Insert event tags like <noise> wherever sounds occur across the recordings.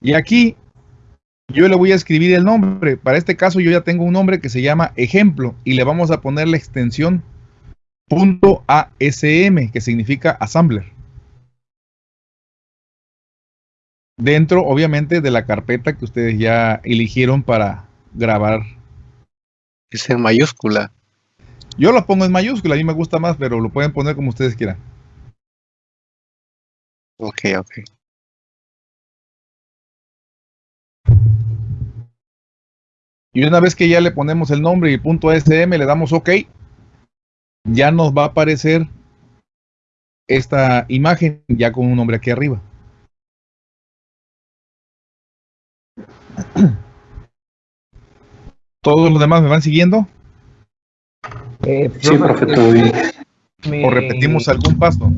Y aquí yo le voy a escribir el nombre. Para este caso yo ya tengo un nombre que se llama ejemplo y le vamos a poner la extensión .asm que significa assembler. Dentro, obviamente, de la carpeta que ustedes ya eligieron para grabar. Es en mayúscula. Yo lo pongo en mayúscula, a mí me gusta más, pero lo pueden poner como ustedes quieran. Ok, ok. Y una vez que ya le ponemos el nombre y punto .sm, le damos OK, ya nos va a aparecer esta imagen ya con un nombre aquí arriba. <clears throat> ¿Todos los demás me van siguiendo? Eh, sí, profe, todo bien. ¿O repetimos algún paso?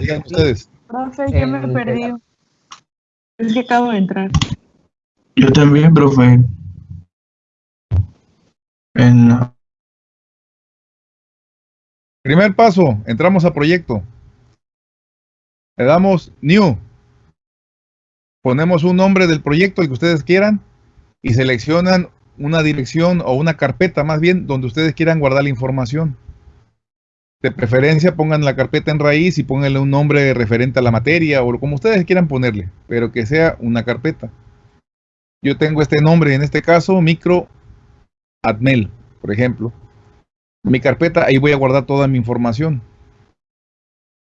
Digan ustedes. Profe, yo me perdí. Es que acabo de entrar. Yo también, profe. En... Primer paso, entramos a proyecto. Le damos New. Ponemos un nombre del proyecto, el que ustedes quieran, y seleccionan una dirección o una carpeta más bien donde ustedes quieran guardar la información. De preferencia pongan la carpeta en raíz y pónganle un nombre referente a la materia o como ustedes quieran ponerle, pero que sea una carpeta. Yo tengo este nombre en este caso, micro admel, por ejemplo. Mi carpeta, ahí voy a guardar toda mi información.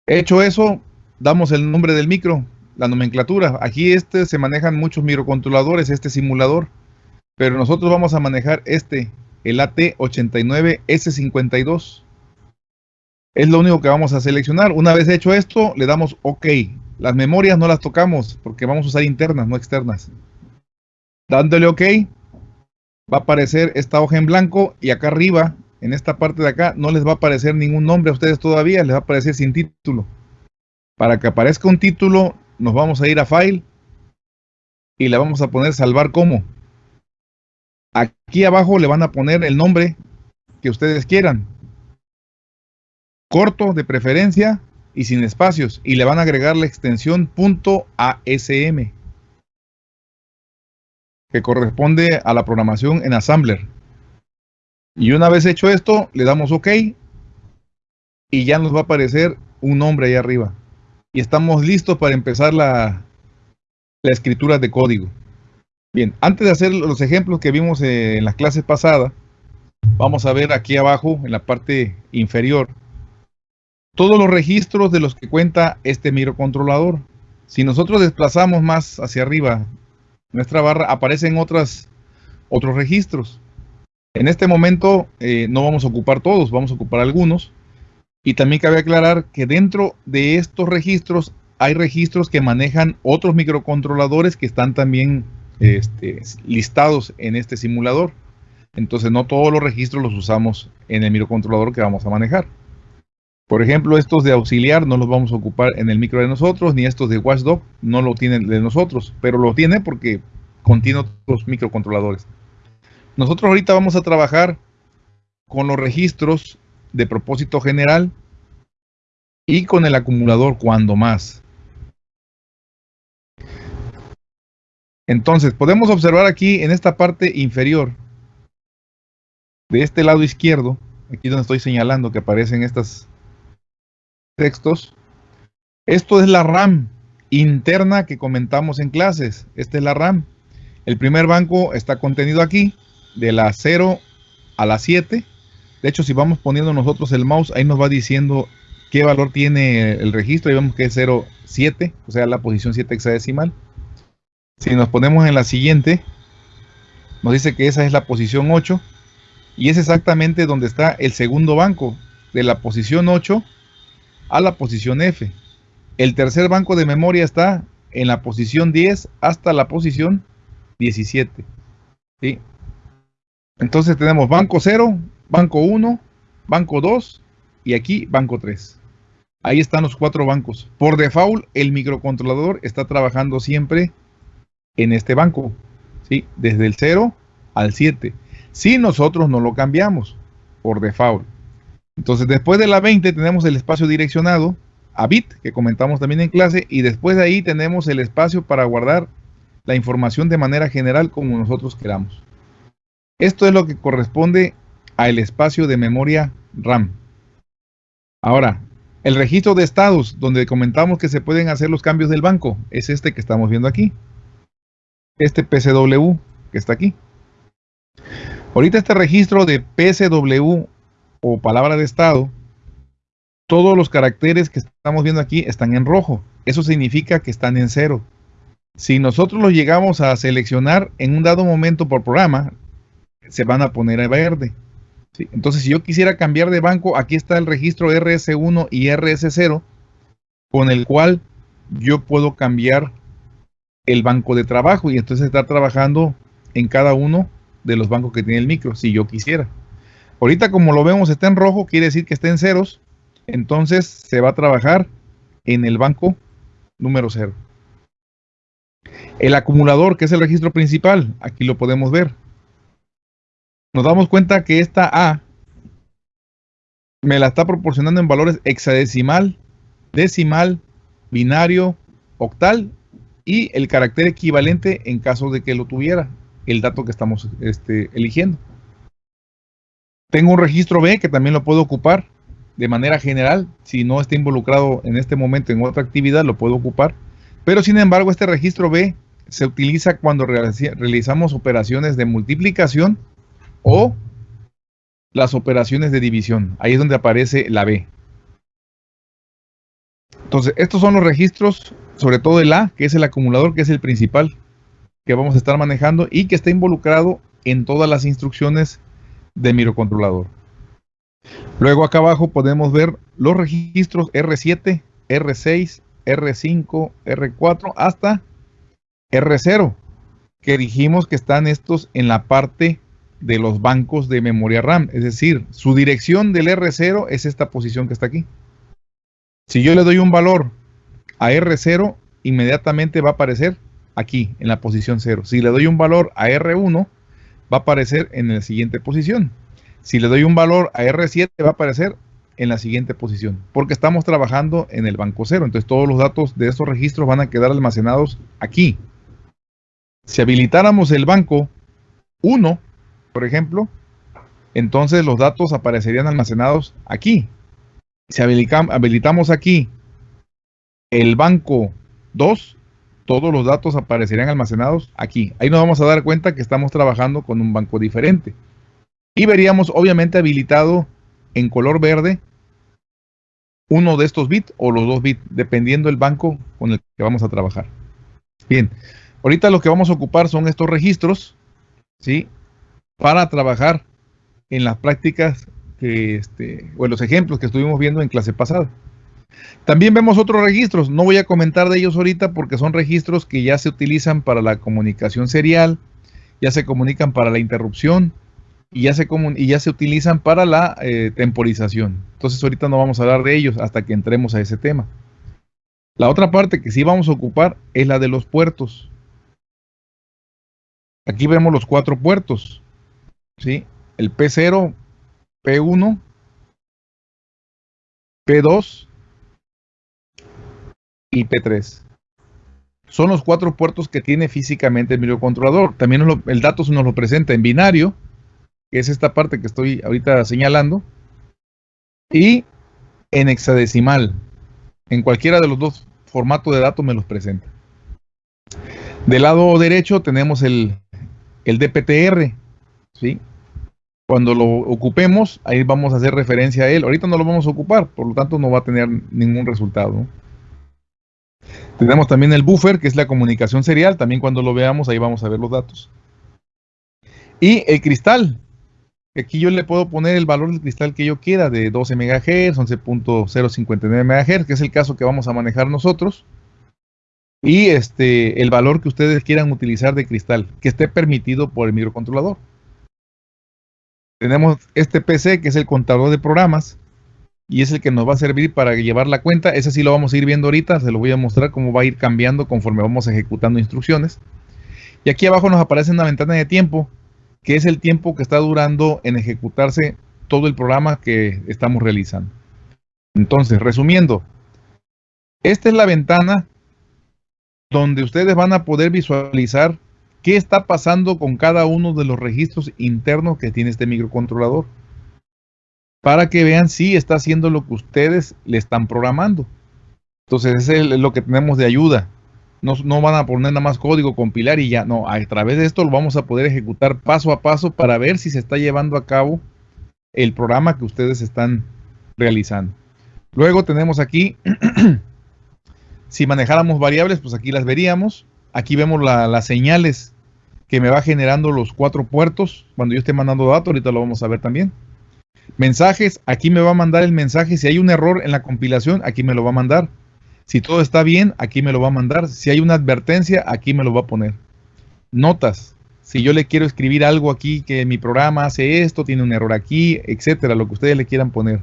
Hecho eso, damos el nombre del micro, la nomenclatura. Aquí este se manejan muchos microcontroladores, este simulador. Pero nosotros vamos a manejar este, el AT89S52. Es lo único que vamos a seleccionar. Una vez hecho esto, le damos OK. Las memorias no las tocamos porque vamos a usar internas, no externas. Dándole OK, va a aparecer esta hoja en blanco y acá arriba, en esta parte de acá, no les va a aparecer ningún nombre a ustedes todavía, les va a aparecer sin título. Para que aparezca un título, nos vamos a ir a File y le vamos a poner salvar como. Aquí abajo le van a poner el nombre que ustedes quieran. Corto de preferencia y sin espacios. Y le van a agregar la extensión .asm que corresponde a la programación en Assembler. Y una vez hecho esto, le damos OK y ya nos va a aparecer un nombre ahí arriba. Y estamos listos para empezar la, la escritura de código. Bien, antes de hacer los ejemplos que vimos en las clases pasadas, vamos a ver aquí abajo, en la parte inferior, todos los registros de los que cuenta este microcontrolador. Si nosotros desplazamos más hacia arriba nuestra barra, aparecen otras, otros registros. En este momento eh, no vamos a ocupar todos, vamos a ocupar algunos. Y también cabe aclarar que dentro de estos registros hay registros que manejan otros microcontroladores que están también este, listados en este simulador. Entonces no todos los registros los usamos en el microcontrolador que vamos a manejar. Por ejemplo, estos de auxiliar no los vamos a ocupar en el micro de nosotros, ni estos de watchdog no lo tienen de nosotros, pero lo tiene porque contiene otros microcontroladores. Nosotros ahorita vamos a trabajar con los registros de propósito general y con el acumulador cuando más. Entonces, podemos observar aquí en esta parte inferior, de este lado izquierdo, aquí donde estoy señalando que aparecen estos textos, esto es la RAM interna que comentamos en clases. Esta es la RAM. El primer banco está contenido aquí, de la 0 a la 7. De hecho, si vamos poniendo nosotros el mouse, ahí nos va diciendo qué valor tiene el registro. Y vemos que es 0,7, o sea, la posición 7 hexadecimal. Si nos ponemos en la siguiente, nos dice que esa es la posición 8 y es exactamente donde está el segundo banco, de la posición 8 a la posición F. El tercer banco de memoria está en la posición 10 hasta la posición 17. ¿sí? Entonces tenemos banco 0, banco 1, banco 2 y aquí banco 3. Ahí están los cuatro bancos. Por default, el microcontrolador está trabajando siempre en este banco, ¿sí? Desde el 0 al 7. Si nosotros no lo cambiamos por default. Entonces, después de la 20 tenemos el espacio direccionado a bit, que comentamos también en clase, y después de ahí tenemos el espacio para guardar la información de manera general como nosotros queramos. Esto es lo que corresponde al espacio de memoria RAM. Ahora, el registro de estados, donde comentamos que se pueden hacer los cambios del banco, es este que estamos viendo aquí. Este PCW que está aquí. Ahorita este registro de PCW o palabra de estado, todos los caracteres que estamos viendo aquí están en rojo. Eso significa que están en cero. Si nosotros los llegamos a seleccionar en un dado momento por programa, se van a poner a verde. Entonces, si yo quisiera cambiar de banco, aquí está el registro RS1 y RS0, con el cual yo puedo cambiar el banco de trabajo y entonces estar trabajando en cada uno de los bancos que tiene el micro, si yo quisiera. Ahorita como lo vemos está en rojo, quiere decir que está en ceros, entonces se va a trabajar en el banco número 0. El acumulador, que es el registro principal, aquí lo podemos ver. Nos damos cuenta que esta A me la está proporcionando en valores hexadecimal, decimal, binario, octal y el carácter equivalente en caso de que lo tuviera, el dato que estamos este, eligiendo. Tengo un registro B que también lo puedo ocupar de manera general. Si no está involucrado en este momento en otra actividad, lo puedo ocupar. Pero sin embargo, este registro B se utiliza cuando realizamos operaciones de multiplicación o las operaciones de división. Ahí es donde aparece la B. Entonces, estos son los registros, sobre todo el A, que es el acumulador, que es el principal que vamos a estar manejando y que está involucrado en todas las instrucciones de microcontrolador. Luego acá abajo podemos ver los registros R7, R6, R5, R4 hasta R0, que dijimos que están estos en la parte de los bancos de memoria RAM. Es decir, su dirección del R0 es esta posición que está aquí. Si yo le doy un valor a R0, inmediatamente va a aparecer aquí, en la posición 0. Si le doy un valor a R1, va a aparecer en la siguiente posición. Si le doy un valor a R7, va a aparecer en la siguiente posición, porque estamos trabajando en el banco 0. Entonces todos los datos de estos registros van a quedar almacenados aquí. Si habilitáramos el banco 1, por ejemplo, entonces los datos aparecerían almacenados aquí. Si habilitamos aquí el banco 2, todos los datos aparecerían almacenados aquí. Ahí nos vamos a dar cuenta que estamos trabajando con un banco diferente. Y veríamos obviamente habilitado en color verde uno de estos bits o los dos bits, dependiendo del banco con el que vamos a trabajar. Bien, ahorita lo que vamos a ocupar son estos registros, ¿sí? Para trabajar en las prácticas este, o en los ejemplos que estuvimos viendo en clase pasada. También vemos otros registros, no voy a comentar de ellos ahorita porque son registros que ya se utilizan para la comunicación serial, ya se comunican para la interrupción y ya se, y ya se utilizan para la eh, temporización. Entonces ahorita no vamos a hablar de ellos hasta que entremos a ese tema. La otra parte que sí vamos a ocupar es la de los puertos. Aquí vemos los cuatro puertos. ¿sí? El P0, P1, P2 y P3. Son los cuatro puertos que tiene físicamente el microcontrolador. También el dato nos lo presenta en binario, que es esta parte que estoy ahorita señalando, y en hexadecimal. En cualquiera de los dos formatos de datos me los presenta. Del lado derecho tenemos el, el DPTR, ¿sí? Cuando lo ocupemos, ahí vamos a hacer referencia a él. Ahorita no lo vamos a ocupar, por lo tanto no va a tener ningún resultado. Tenemos también el buffer, que es la comunicación serial. También cuando lo veamos, ahí vamos a ver los datos. Y el cristal. Aquí yo le puedo poner el valor del cristal que yo quiera, de 12 MHz, 11.059 MHz, que es el caso que vamos a manejar nosotros. Y este, el valor que ustedes quieran utilizar de cristal, que esté permitido por el microcontrolador. Tenemos este PC, que es el contador de programas, y es el que nos va a servir para llevar la cuenta. Ese sí lo vamos a ir viendo ahorita, se lo voy a mostrar cómo va a ir cambiando conforme vamos ejecutando instrucciones. Y aquí abajo nos aparece una ventana de tiempo, que es el tiempo que está durando en ejecutarse todo el programa que estamos realizando. Entonces, resumiendo, esta es la ventana donde ustedes van a poder visualizar qué está pasando con cada uno de los registros internos que tiene este microcontrolador. Para que vean si está haciendo lo que ustedes le están programando. Entonces, ese es lo que tenemos de ayuda. No, no, van a poner nada más código, compilar y ya. No, a través de esto lo vamos a poder ejecutar paso a paso para ver si se está llevando a cabo el programa que ustedes están realizando. Luego tenemos aquí, <clears throat> si manejáramos variables, pues aquí las veríamos. Aquí vemos las señales que me va generando los cuatro puertos cuando yo esté mandando datos. Ahorita lo vamos a ver también. Mensajes, aquí me va a mandar el mensaje. Si hay un error en la compilación, aquí me lo va a mandar. Si todo está bien, aquí me lo va a mandar. Si hay una advertencia, aquí me lo va a poner. Notas. Si yo le quiero escribir algo aquí que mi programa hace esto, tiene un error aquí, etcétera, lo que ustedes le quieran poner.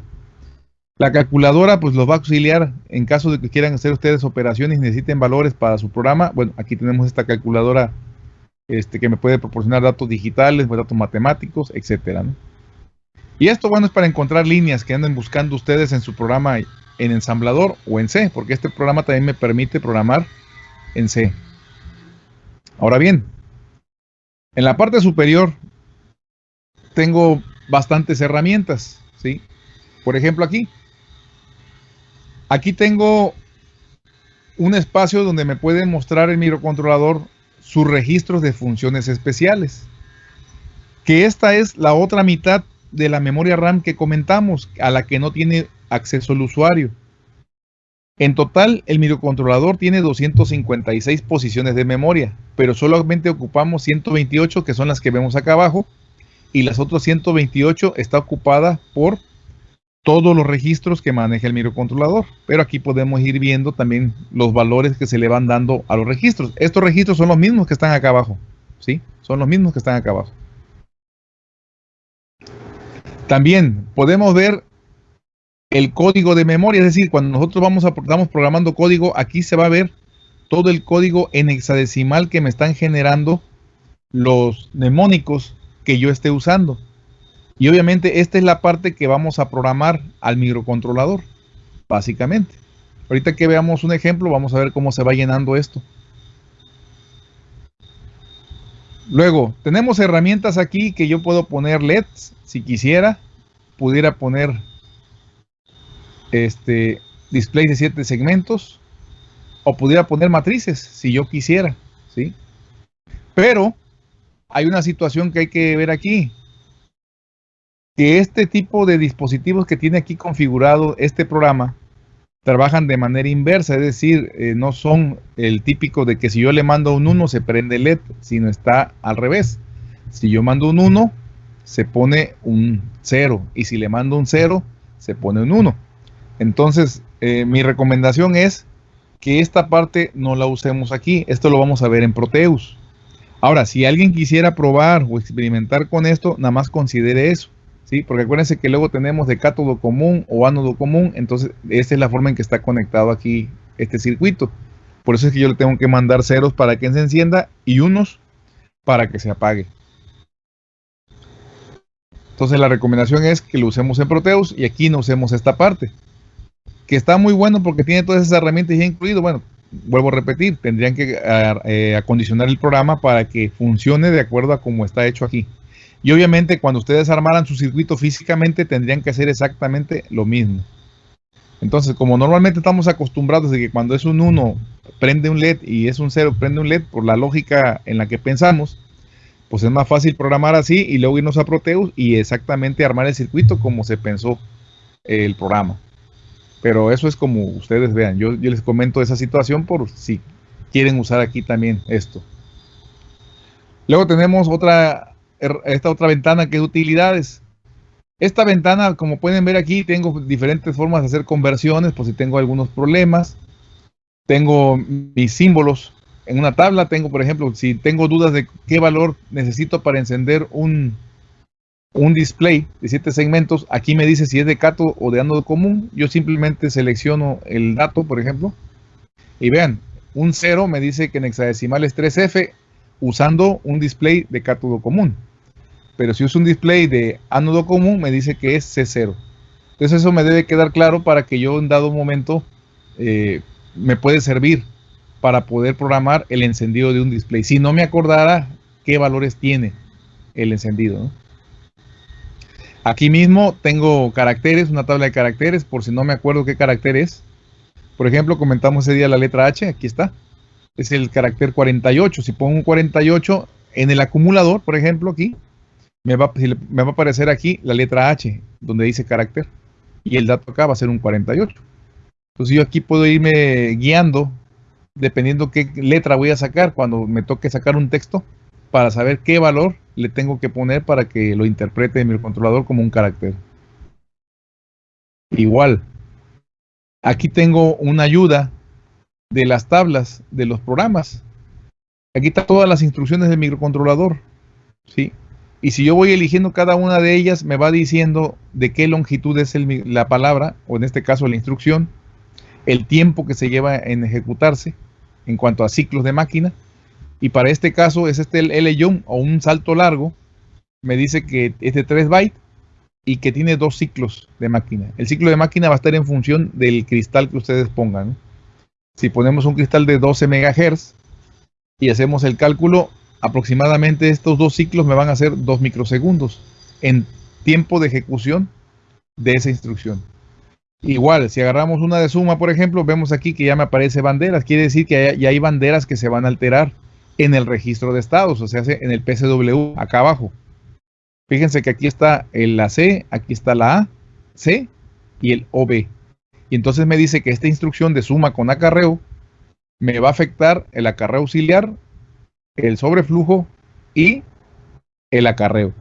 La calculadora pues los va a auxiliar en caso de que quieran hacer ustedes operaciones y necesiten valores para su programa. Bueno, aquí tenemos esta calculadora este, que me puede proporcionar datos digitales, datos matemáticos, etcétera. Y esto, bueno, es para encontrar líneas que anden buscando ustedes en su programa en ensamblador o en C, porque este programa también me permite programar en C. Ahora bien, en la parte superior tengo bastantes herramientas, ¿sí? Por ejemplo, aquí. Aquí tengo un espacio donde me puede mostrar el microcontrolador sus registros de funciones especiales. Que esta es la otra mitad de la memoria RAM que comentamos, a la que no tiene acceso al usuario. En total, el microcontrolador tiene 256 posiciones de memoria, pero solamente ocupamos 128 que son las que vemos acá abajo y las otras 128 está ocupada por todos los registros que maneja el microcontrolador. Pero aquí podemos ir viendo también los valores que se le van dando a los registros. Estos registros son los mismos que están acá abajo. ¿Sí? Son los mismos que están acá abajo. También podemos ver el código de memoria, es decir, cuando nosotros vamos a, estamos programando código, aquí se va a ver todo el código en hexadecimal que me están generando los mnemónicos que yo esté usando. Y obviamente esta es la parte que vamos a programar al microcontrolador, básicamente. Ahorita que veamos un ejemplo, vamos a ver cómo se va llenando esto. Luego, tenemos herramientas aquí que yo puedo poner LEDs, si quisiera. Pudiera poner este display de siete segmentos. O pudiera poner matrices, si yo quisiera. ¿sí? Pero hay una situación que hay que ver aquí que este tipo de dispositivos que tiene aquí configurado este programa trabajan de manera inversa, es decir, eh, no son el típico de que si yo le mando un 1 se prende LED, sino está al revés. Si yo mando un 1, se pone un 0 y si le mando un 0, se pone un 1. Entonces, eh, mi recomendación es que esta parte no la usemos aquí. Esto lo vamos a ver en Proteus. Ahora, si alguien quisiera probar o experimentar con esto, nada más considere eso. ¿Sí? Porque acuérdense que luego tenemos de cátodo común o ánodo común, entonces esta es la forma en que está conectado aquí este circuito. Por eso es que yo le tengo que mandar ceros para que se encienda y unos para que se apague. Entonces la recomendación es que lo usemos en Proteus y aquí no usemos esta parte. Que está muy bueno porque tiene todas esas herramientas ya incluido. Bueno, vuelvo a repetir, tendrían que eh, acondicionar el programa para que funcione de acuerdo a como está hecho aquí. Y obviamente cuando ustedes armaran su circuito físicamente tendrían que hacer exactamente lo mismo. Entonces, como normalmente estamos acostumbrados de que cuando es un 1 prende un LED y es un 0 prende un LED por la lógica en la que pensamos, pues es más fácil programar así y luego irnos a Proteus y exactamente armar el circuito como se pensó el programa. Pero eso es como ustedes vean. Yo, yo les comento esa situación por si quieren usar aquí también esto. Luego tenemos otra esta otra ventana que es utilidades. Esta ventana, como pueden ver aquí, tengo diferentes formas de hacer conversiones por si tengo algunos problemas. Tengo mis símbolos en una tabla. Tengo, por ejemplo, si tengo dudas de qué valor necesito para encender un, un display de siete segmentos, aquí me dice si es de cato o de ánodo común. Yo simplemente selecciono el dato, por ejemplo. Y vean, un 0 me dice que en hexadecimal es 3F usando un display de cátodo común pero si uso un display de ánodo común, me dice que es C0. Entonces eso me debe quedar claro para que yo en dado momento eh, me puede servir para poder programar el encendido de un display. Si no me acordara qué valores tiene el encendido. Aquí mismo tengo caracteres, una tabla de caracteres, por si no me acuerdo qué carácter es. Por ejemplo, comentamos ese día la letra H, aquí está. Es el carácter 48. Si pongo un 48 en el acumulador, por ejemplo, aquí, me va, a aparecer aquí la letra H, donde dice carácter. Y el dato acá va a ser un 48. Entonces yo aquí puedo irme guiando, dependiendo qué letra voy a sacar cuando me toque sacar un texto, para saber qué valor le tengo que poner para que lo interprete mi controlador como un carácter. Igual, aquí tengo una ayuda de las tablas de los programas. Aquí están todas las instrucciones del microcontrolador. ¿sí? Y si yo voy eligiendo cada una de ellas, me va diciendo de qué longitud es la palabra, o en este caso la instrucción, el tiempo que se lleva en ejecutarse en cuanto a ciclos de máquina. Y para este caso es este L o un salto largo. Me dice que es de 3 bytes y que tiene dos ciclos de máquina. El ciclo de máquina va a estar en función del cristal que ustedes pongan. Si ponemos un cristal de 12 MHz y hacemos el cálculo, aproximadamente estos dos ciclos me van a hacer 2 microsegundos en tiempo de ejecución de esa instrucción. Igual, si agarramos una de suma, por ejemplo, vemos aquí que ya me aparece banderas. Quiere decir que ya hay banderas que se van a alterar en el registro de estados, o sea, en el PCW, acá abajo. Fíjense que aquí está la C, aquí está la A, C y el OB. Y entonces me dice que esta instrucción de suma con acarreo me va a afectar el acarreo auxiliar, el sobreflujo y el acarreo.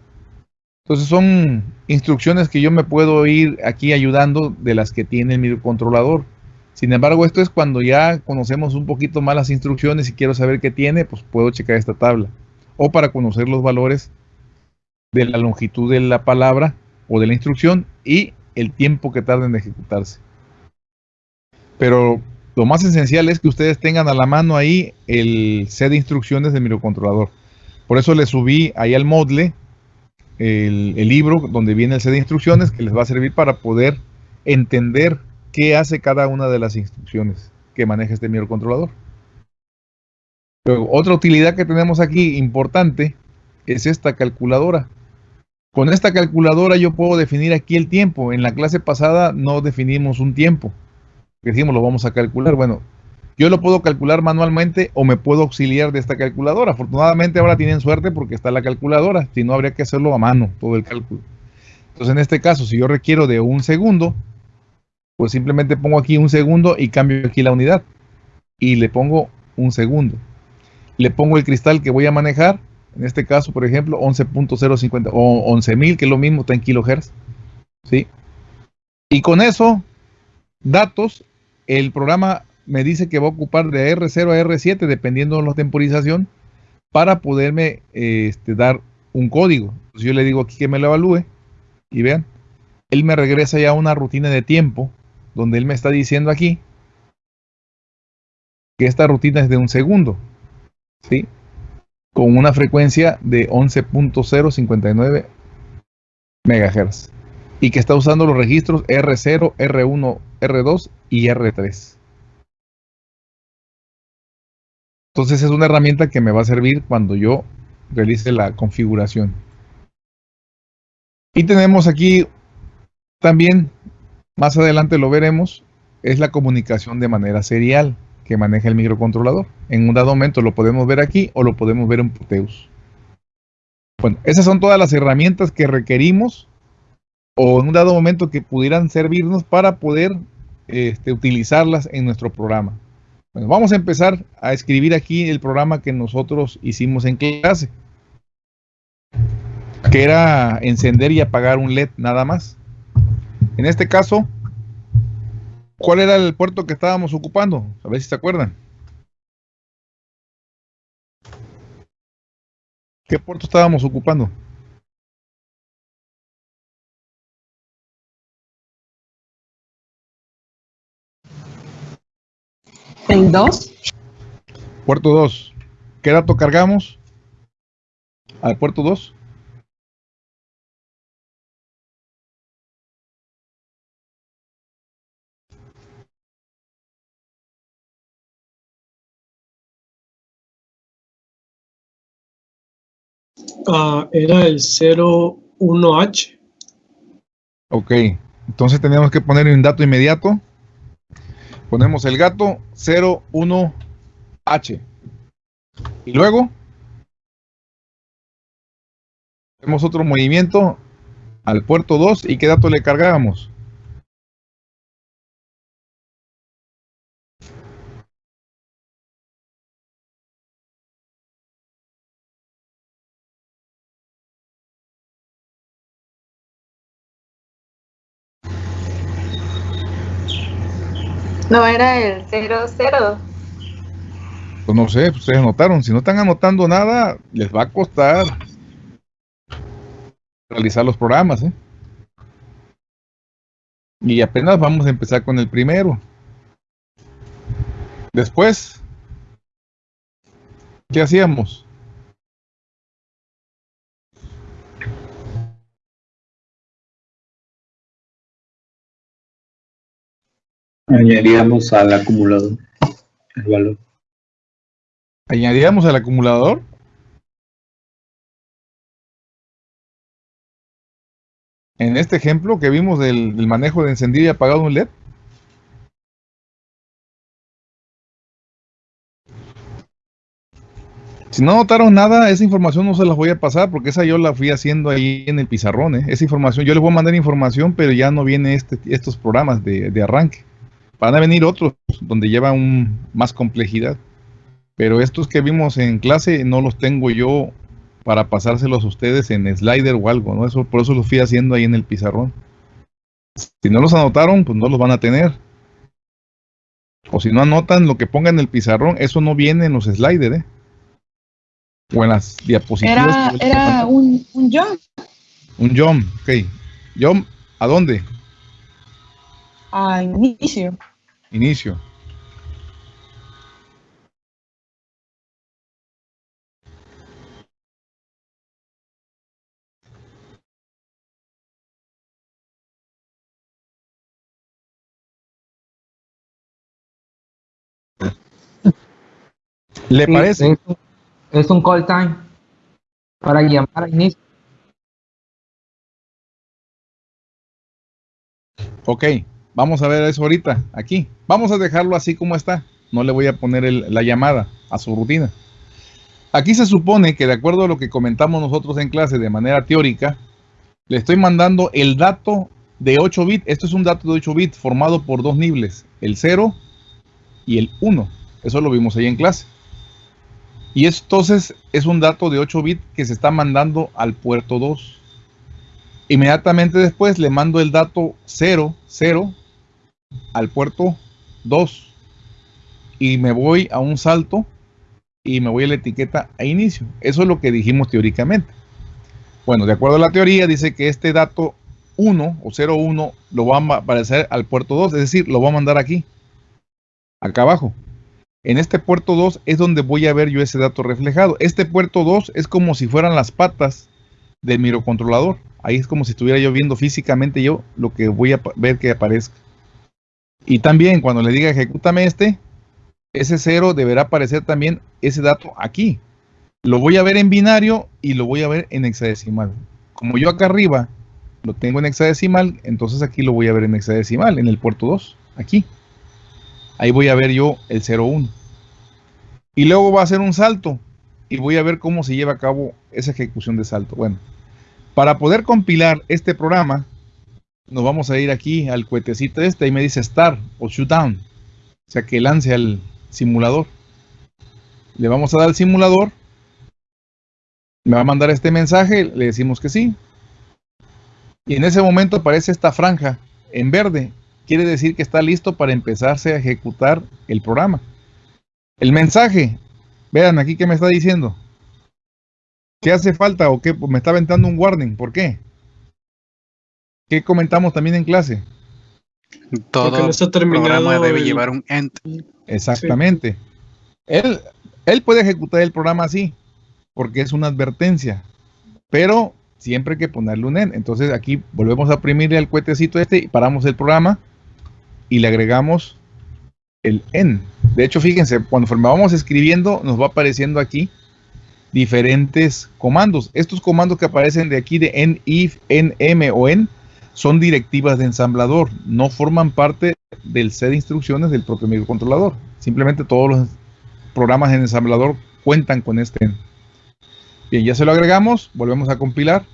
Entonces son instrucciones que yo me puedo ir aquí ayudando de las que tiene el microcontrolador. Sin embargo, esto es cuando ya conocemos un poquito más las instrucciones y quiero saber qué tiene, pues puedo checar esta tabla. O para conocer los valores de la longitud de la palabra o de la instrucción y el tiempo que tarda en ejecutarse. Pero lo más esencial es que ustedes tengan a la mano ahí el set de instrucciones del microcontrolador. Por eso le subí ahí al modle el, libro donde viene el set de instrucciones que les va a servir para poder entender qué hace cada una de las instrucciones que maneja este microcontrolador. Otra utilidad que tenemos aquí importante es esta calculadora. Con esta calculadora yo puedo definir aquí el tiempo. En la clase pasada no definimos un tiempo. Decimos lo vamos a calcular. Bueno, yo lo puedo calcular manualmente o me puedo auxiliar de esta calculadora. Afortunadamente ahora tienen suerte porque está la calculadora, si no habría que hacerlo a mano todo el cálculo. Entonces en este caso, si yo requiero de un segundo, pues simplemente pongo aquí un segundo y cambio aquí la unidad. Y le pongo un segundo. Le pongo el cristal que voy a manejar, en este caso, por ejemplo, 11.050 o 11.000, que es lo mismo, está en kilohertz. ¿sí? Y con eso, datos, el programa me dice que va a ocupar de R0 a R7, dependiendo de la temporización, para poderme este, dar un código. Entonces yo le digo aquí que me lo evalúe y vean, él me regresa ya a una rutina de tiempo donde él me está diciendo aquí que esta rutina es de un segundo, ¿sí? Con una frecuencia de 11.059 MHz y que está usando los registros R0, R1, R2 y R3. Entonces es una herramienta que me va a servir cuando yo realice la configuración. Y tenemos aquí también, más adelante lo veremos, es la comunicación de manera serial que maneja el microcontrolador. En un dado momento lo podemos ver aquí o lo podemos ver en Proteus. Bueno, esas son todas las herramientas que requerimos o en un dado momento que pudieran servirnos para poder este, utilizarlas en nuestro programa vamos a empezar a escribir aquí el programa que nosotros hicimos en clase, que era encender y apagar un LED nada más. En este caso, ¿cuál era el puerto que estábamos ocupando? A ver si se acuerdan. ¿Qué puerto estábamos ocupando? El 2. Puerto dos. ¿Qué dato cargamos? Al puerto dos? Uh, era el 01H. Ok, entonces teníamos que poner un dato inmediato. Ponemos el gato 01H. Y luego hacemos otro movimiento al puerto 2 y qué dato le cargábamos. No era el 00. Pues no sé, ustedes anotaron. Si no están anotando nada, les va a costar realizar los programas. ¿eh? Y apenas vamos a empezar con el primero. Después, ¿qué hacíamos? Añadíamos al acumulador el valor. ¿Añadíamos al acumulador? En este ejemplo que vimos del, del manejo de encendido y apagado un LED. Si no notaron nada, esa información no se las voy a pasar porque esa yo la fui haciendo ahí en el pizarrón. ¿eh? Esa información, yo les voy a mandar información, pero ya no viene este, estos programas de, de arranque. Van a venir otros donde lleva un, más complejidad. Pero estos que vimos en clase no los tengo yo para pasárselos a ustedes en slider o algo, ¿no? Eso, por eso los fui haciendo ahí en el pizarrón. Si no los anotaron, pues no los van a tener. O si no anotan lo que pongan en el pizarrón, eso no viene en los sliders, ¿eh? O en las diapositivas. Era, era un, un jump Un jump, ok. Jump, ¿a dónde? A inicio. Inicio. ¿Le Sí, parece? Es, es un call time para llamar a inicio. Ok, vamos a ver eso ahorita, aquí. Vamos a dejarlo así como está. No le voy a poner la llamada a su rutina. Aquí se supone que de acuerdo a lo que comentamos nosotros en clase de manera teórica, le estoy mandando el dato de 8 bits. Esto es un dato de 8 bits formado por dos niveles, el 0 y el 1. Eso lo vimos ahí en clase. Y entonces es un dato de 8 bits que se está mandando al puerto 2. Inmediatamente después le mando el dato 0, 0 al puerto 2 y me voy a un salto y me voy a la etiqueta a inicio. Eso es lo que dijimos teóricamente. Bueno, de acuerdo a la teoría dice que este dato 1 o 01 lo va a aparecer al puerto 2, es decir, lo voy a mandar aquí, acá abajo. En este puerto 2 es donde voy a ver yo ese dato reflejado. Este puerto 2 es como si fueran las patas del microcontrolador. Ahí es como si estuviera yo viendo físicamente yo lo que voy a ver que aparezca. Y también cuando le diga ejecútame este, ese 0 deberá aparecer también ese dato aquí. Lo voy a ver en binario y lo voy a ver en hexadecimal. Como yo acá arriba lo tengo en hexadecimal, entonces aquí lo voy a ver en hexadecimal, en el puerto 2, aquí. Ahí voy a ver yo el 01. Y luego va a hacer un salto y voy a ver cómo se lleva a cabo esa ejecución de salto. Bueno, para poder compilar este programa, nos vamos a ir aquí al cuetecito este, ahí me dice start o shoot down, o sea que lance al simulador. Le vamos a dar al simulador, me va a mandar este mensaje, le decimos que sí. Y en ese momento aparece esta franja en verde, quiere decir que está listo para empezarse a ejecutar el programa. El mensaje, vean aquí que me está diciendo. ¿Qué hace falta o qué? Me está aventando un warning. ¿Por qué? ¿Qué comentamos también en clase? Todo no está terminado programa debe el- llevar un end. Exactamente. Él, él puede ejecutar el programa así, porque es una advertencia, pero siempre hay que ponerle un end. Entonces aquí volvemos a oprimirle al cuetecito este y paramos el programa y le agregamos el end. De hecho, fíjense, cuando vamos escribiendo, nos va apareciendo aquí diferentes comandos. Estos comandos que aparecen de aquí de en, if, en, m o en son directivas de ensamblador, no forman parte del set de instrucciones del propio microcontrolador. Simplemente todos los programas en ensamblador cuentan con este en. Bien, ya se lo agregamos, volvemos a compilar.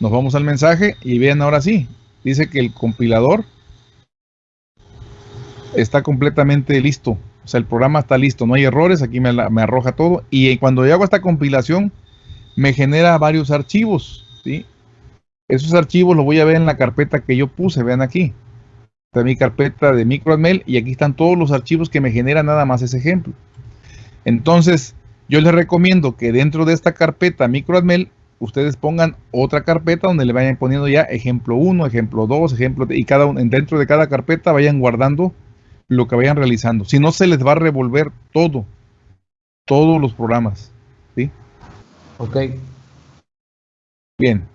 Nos vamos al mensaje y vean ahora sí, dice que el compilador está completamente listo. O sea, el programa está listo, no hay errores, aquí me, arroja todo. Y cuando yo hago esta compilación, me genera varios archivos. ¿sí? Esos archivos los voy a ver en la carpeta que yo puse, vean aquí. Está mi carpeta de microadmel y aquí están todos los archivos que me genera nada más ese ejemplo. Entonces, yo les recomiendo que dentro de esta carpeta microadmel ustedes pongan otra carpeta donde le vayan poniendo ya ejemplo 1, ejemplo 2, ejemplo y cada uno dentro de cada carpeta vayan guardando lo que vayan realizando. Si no se les va a revolver todo, todos los programas, ¿sí? Ok. Bien.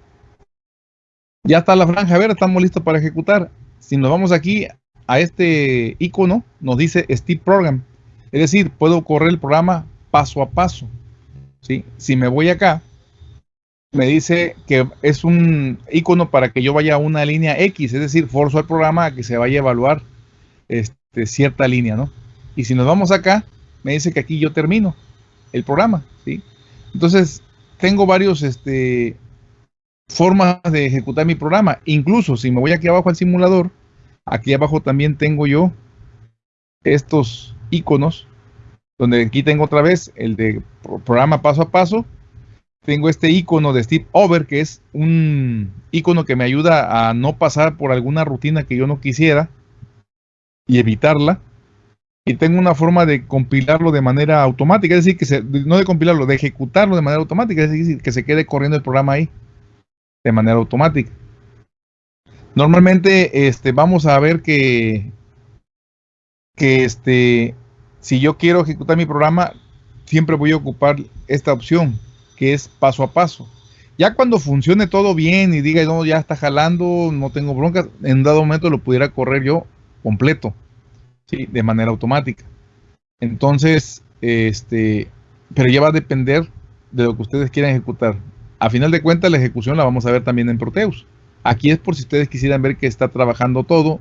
Ya está la franja ver, estamos listos para ejecutar. Si nos vamos aquí a este icono, nos dice Step Program. Es decir, puedo correr el programa paso a paso. ¿sí? Si me voy acá, me dice que es un icono para que yo vaya a una línea X, es decir, forzo al programa a que se vaya a evaluar este, cierta línea, ¿no? Y si nos vamos acá, me dice que aquí yo termino el programa, ¿sí? Entonces, tengo varios este, formas de ejecutar mi programa. Incluso si me voy aquí abajo al simulador, aquí abajo también tengo yo estos iconos, donde aquí tengo otra vez el de programa paso a paso, tengo este icono de Step Over, que es un icono que me ayuda a no pasar por alguna rutina que yo no quisiera y evitarla. Y tengo una forma de compilarlo de manera automática, es decir, que se, no de compilarlo, de ejecutarlo de manera automática, es decir, que se quede corriendo el programa ahí de manera automática. Normalmente este, vamos a ver que, que este, si yo quiero ejecutar mi programa, siempre voy a ocupar esta opción, que es paso a paso. Ya cuando funcione todo bien y diga, no, ya está jalando, no tengo broncas, en dado momento lo pudiera correr yo completo, ¿sí? de manera automática. Entonces, este, pero ya va a depender de lo que ustedes quieran ejecutar. A final de cuentas, la ejecución la vamos a ver también en Proteus. Aquí es por si ustedes quisieran ver que está trabajando todo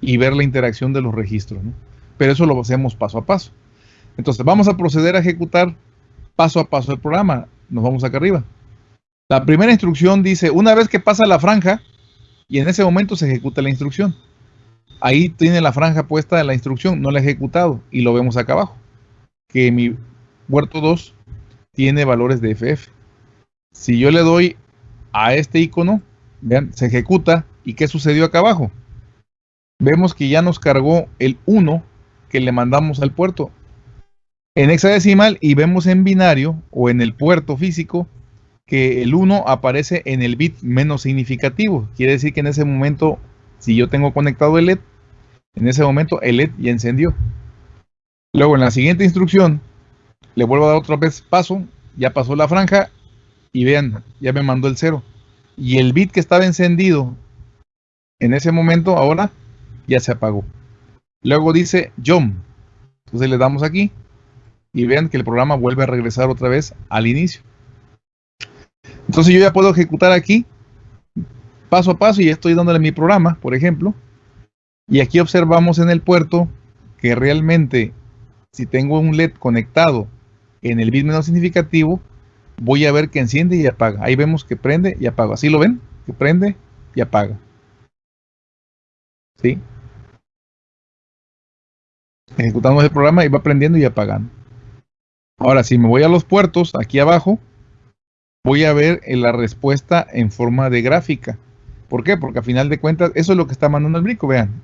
y ver la interacción de los registros. Pero eso lo hacemos paso a paso. Entonces, vamos a proceder a ejecutar paso a paso el programa nos vamos acá arriba. La primera instrucción dice, una vez que pasa la franja, y en ese momento se ejecuta la instrucción. Ahí tiene la franja puesta de la instrucción, no la he ejecutado, y lo vemos acá abajo, que mi huerto 2 tiene valores de FF. Si yo le doy a este icono, vean, se ejecuta, ¿y qué sucedió acá abajo? Vemos que ya nos cargó el 1 que le mandamos al puerto en hexadecimal y vemos en binario o en el puerto físico que el 1 aparece en el bit menos significativo. Quiere decir que en ese momento, si yo tengo conectado el LED, en ese momento el LED ya encendió. Luego en la siguiente instrucción, le vuelvo a dar otra vez paso, ya pasó la franja y vean, ya me mandó el 0. Y el bit que estaba encendido en ese momento, ahora ya se apagó. Luego dice jump. Entonces le damos aquí y vean que el programa vuelve a regresar otra vez al inicio. Entonces yo ya puedo ejecutar aquí paso a paso y estoy dándole mi programa, por ejemplo. Y aquí observamos en el puerto que realmente si tengo un LED conectado en el bit menos significativo, voy a ver que enciende y apaga. Ahí vemos que prende y apaga. ¿Así lo ven? Que prende y apaga. ¿Sí? Ejecutamos el programa y va prendiendo y apagando. Ahora, si me voy a los puertos, aquí abajo, voy a ver la respuesta en forma de gráfica. ¿Por qué? Porque a final de cuentas, eso es lo que está mandando el brico, vean.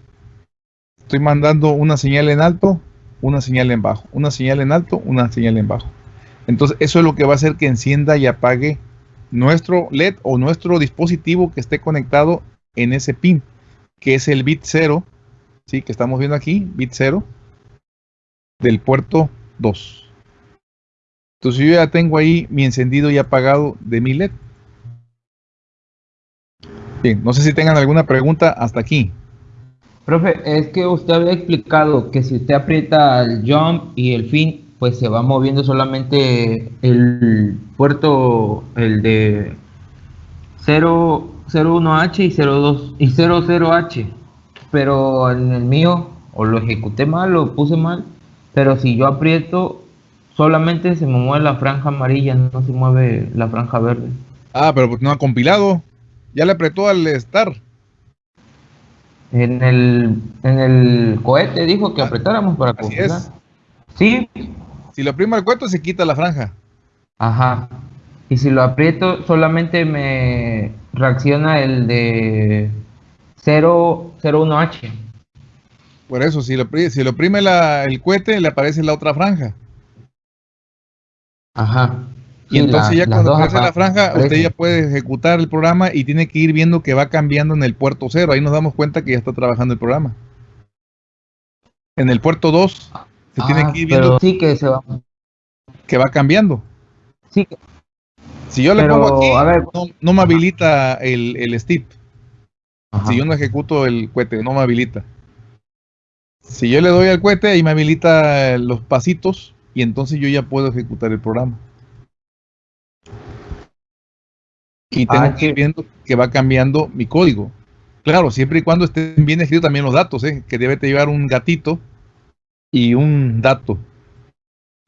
Estoy mandando una señal en alto, una señal en bajo, una señal en alto, una señal en bajo. Entonces, eso es lo que va a hacer que encienda y apague nuestro LED o nuestro dispositivo que esté conectado en ese pin, que es el bit 0, ¿sí? que estamos viendo aquí, bit 0 del puerto 2. Entonces yo ya tengo ahí mi encendido y apagado de mi LED. Bien, no sé si tengan alguna pregunta hasta aquí. Profe, es que usted había explicado que si usted aprieta el jump y el fin, pues se va moviendo solamente el puerto, el de 0, 01H y 02 y 00H. Pero en el mío, o lo ejecuté mal, lo puse mal. Pero si yo aprieto, solamente se me mueve la franja amarilla, no se mueve la franja verde. Ah, pero pues no ha compilado. Ya le apretó al Star. En el, en el cohete dijo que apretáramos para compilar. Sí, Si lo oprime al cuento, se quita la franja. Ajá. Y si lo aprieto, solamente me reacciona el de 0, 01H. Por eso, si lo, si lo oprime la- el cohete, le aparece la otra franja. Ajá. Y entonces la- ya cuando aparece la franja, usted ya puede ejecutar el programa y tiene que ir viendo que va cambiando en el puerto 0. Ahí nos damos cuenta que ya está trabajando el programa. En el puerto 2 se tiene Ah, que ir viendo sí que se va. que va cambiando. Sí, que- Si yo le Pero, pongo aquí, a ver. no, no me habilita el, el. Ajá. Si yo no ejecuto el cohete, no me habilita. Si yo le doy al cohete, ahí me habilita los pasitos y entonces yo ya puedo ejecutar el programa. Y tengo Ah, que ir viendo que va cambiando mi código. Claro, siempre y cuando estén bien escritos también los datos, ¿eh? que debe de llevar un gatito y un dato.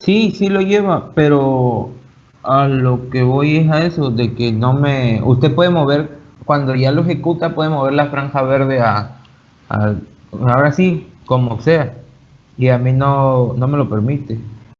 Sí, sí lo lleva, pero a lo que voy es a eso, de que no me... Usted puede mover, cuando ya lo ejecuta, puede mover la franja verde a... ahora sí, como sea. Y a mí no, no me lo permite.